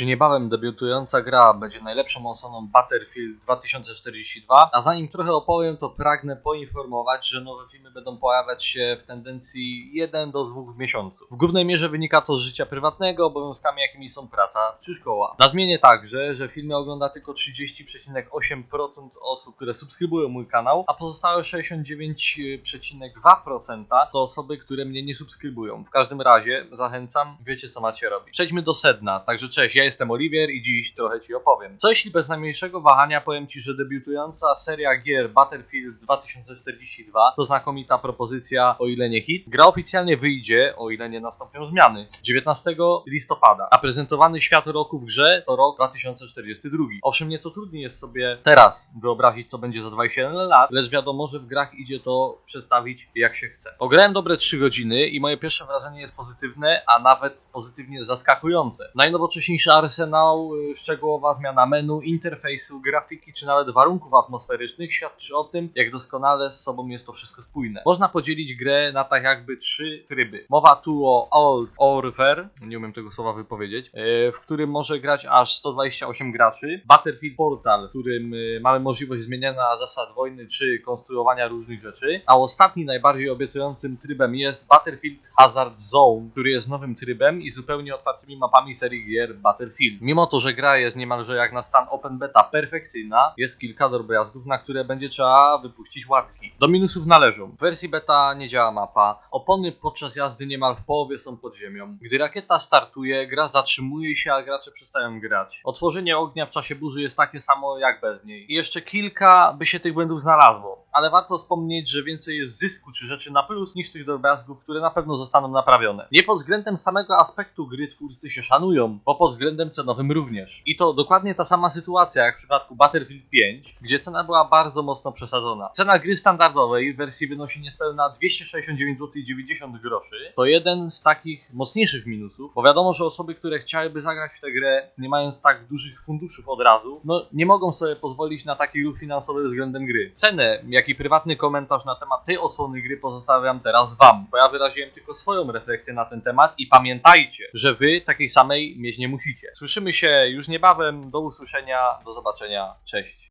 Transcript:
Czy niebawem debiutująca gra będzie najlepszą osobą Battlefield 2042? A zanim trochę opowiem, to pragnę poinformować, że nowe filmy będą pojawiać się w tendencji 1 do 2 w miesiącu. W głównej mierze wynika to z życia prywatnego, obowiązkami jakimi są praca czy szkoła. Nadmienię także, że filmy ogląda tylko 30,8% osób, które subskrybują mój kanał, a pozostałe 69,2% to osoby, które mnie nie subskrybują. W każdym razie zachęcam, wiecie co macie robić. Przejdźmy do sedna. Także cześć, ja jestem Oliwier i dziś trochę Ci opowiem. Co jeśli bez najmniejszego wahania powiem Ci, że debiutująca seria gier Battlefield 2042 to znakomita propozycja, o ile nie hit. Gra oficjalnie wyjdzie, o ile nie nastąpią zmiany, 19 listopada, a prezentowany świat roku w grze to rok 2042. Owszem, nieco trudniej jest sobie teraz wyobrazić, co będzie za 27 lat, lecz wiadomo, że w grach idzie to przedstawić jak się chce. Ograłem dobre 3 godziny i moje pierwsze wrażenie jest pozytywne, a nawet pozytywnie zaskakujące. Najnowocześniejszy arsenał, y, szczegółowa zmiana menu, interfejsu, grafiki czy nawet warunków atmosferycznych świadczy o tym, jak doskonale z sobą jest to wszystko spójne. Można podzielić grę na tak jakby trzy tryby. Mowa tu o Old Warfare, nie umiem tego słowa wypowiedzieć, y, w którym może grać aż 128 graczy. Battlefield Portal, w którym y, mamy możliwość zmieniania zasad wojny czy konstruowania różnych rzeczy. A ostatni, najbardziej obiecującym trybem jest Battlefield Hazard Zone, który jest nowym trybem i zupełnie otwartymi mapami serii gier Battlefield. Mimo to, że gra jest niemalże jak na stan open beta perfekcyjna, jest kilka drobiazgów, na które będzie trzeba wypuścić łatki. Do minusów należą. W wersji beta nie działa mapa, opony podczas jazdy niemal w połowie są pod ziemią. Gdy rakieta startuje, gra zatrzymuje się, a gracze przestają grać. Otworzenie ognia w czasie burzy jest takie samo jak bez niej. I jeszcze kilka by się tych błędów znalazło. Ale warto wspomnieć, że więcej jest zysku czy rzeczy na plus niż tych drobiazgów, które na pewno zostaną naprawione. Nie pod względem samego aspektu gry twórcy się szanują, bo pod względem cenowym również. I to dokładnie ta sama sytuacja jak w przypadku Battlefield 5, gdzie cena była bardzo mocno przesadzona. Cena gry standardowej w wersji wynosi niespełna 269,90 groszy. To jeden z takich mocniejszych minusów, bo wiadomo, że osoby, które chciałyby zagrać w tę grę, nie mając tak dużych funduszów od razu, no nie mogą sobie pozwolić na taki ruch finansowy względem gry. Cenę, jak i prywatny komentarz na temat tej odsłony gry pozostawiam teraz Wam, bo ja wyraziłem tylko swoją refleksję na ten temat i pamiętajcie, że Wy takiej samej mieć nie musicie. Słyszymy się już niebawem, do usłyszenia, do zobaczenia, cześć.